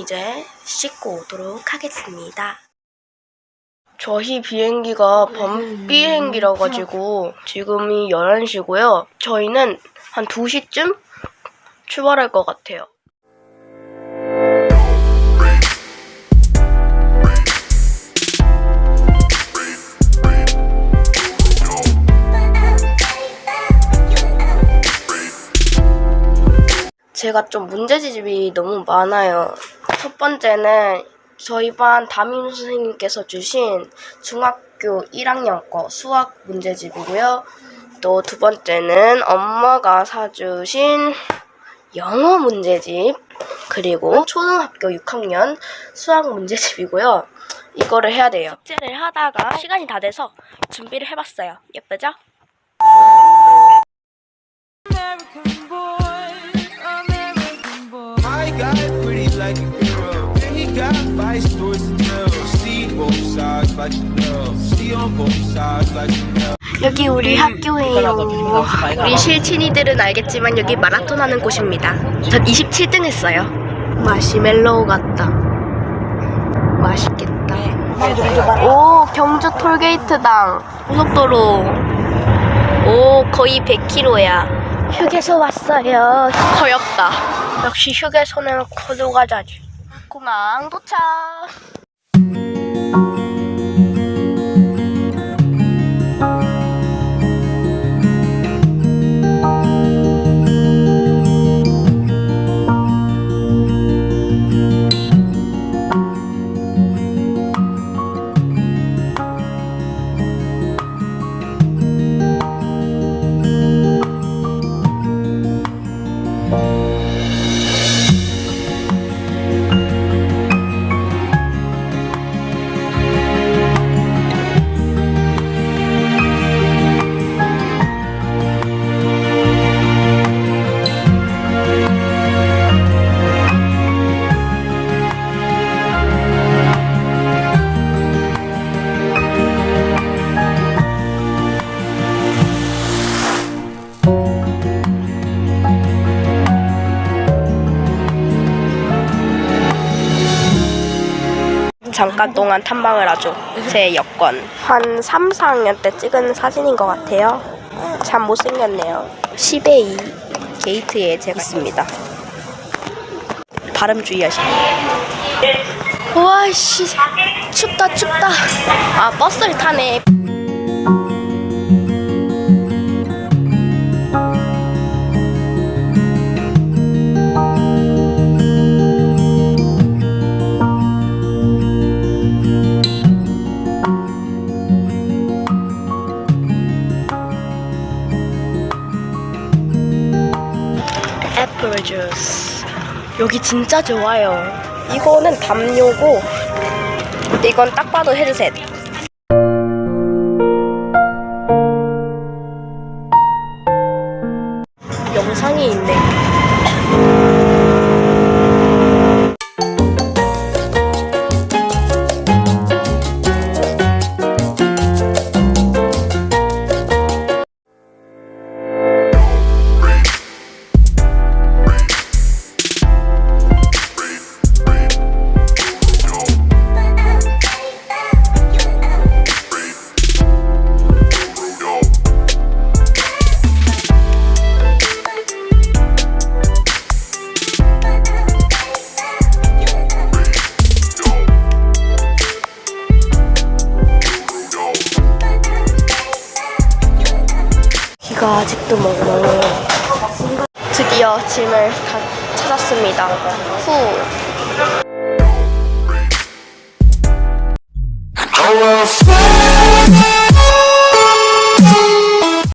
이제 씻고 오도록 하겠습니다. 저희 비행기가 밤 비행기라 가지고 지금이 11시고요. 저희는 한 2시쯤 출발할 것 같아요. 제가 좀 문제집이 너무 많아요. 첫 번째는 저희 반 담임 선생님께서 주신 중학교 1학년 거 수학 문제집이고요. 또 두 번째는 엄마가 사주신 영어 문제집 그리고 초등학교 6학년 수학 문제집이고요. 이거를 해야 돼요. 숙제를 하다가 시간이 다 돼서 준비를 해봤어요. 예쁘죠? American boy, American boy. Got vice towards the girl. See both sides like you know. See on both sides like you know. 여기 우리 학교예요. 우리 실친이들은 알겠지만 여기 마라톤 하는 곳입니다. 전 27등 했어요. 마시멜로우 같다. 맛있겠다. 오, 경주 톨게이트당. 고속도로. 오, 거의 100km야. 휴게소 왔어요. 거였다. 역시 휴게소는 코드과자지. 공항 도착. 잠깐 동안 탐방을 하죠. 제 여권. 한 3, 4학년 때 찍은 사진인 것 같아요. 참 못생겼네요. 10에 2 게이트에 제가 있습니다. 발음 주의하시고. 우와, 씨. 춥다, 춥다. 아, 버스를 타네. 여기 진짜 좋아요. 이거는 담요고, 이건 딱 봐도 헤드셋. 영상이 있네. 비가 아직도 멍멍해요. 드디어 짐을 다 찾았습니다. 후. Oh, well.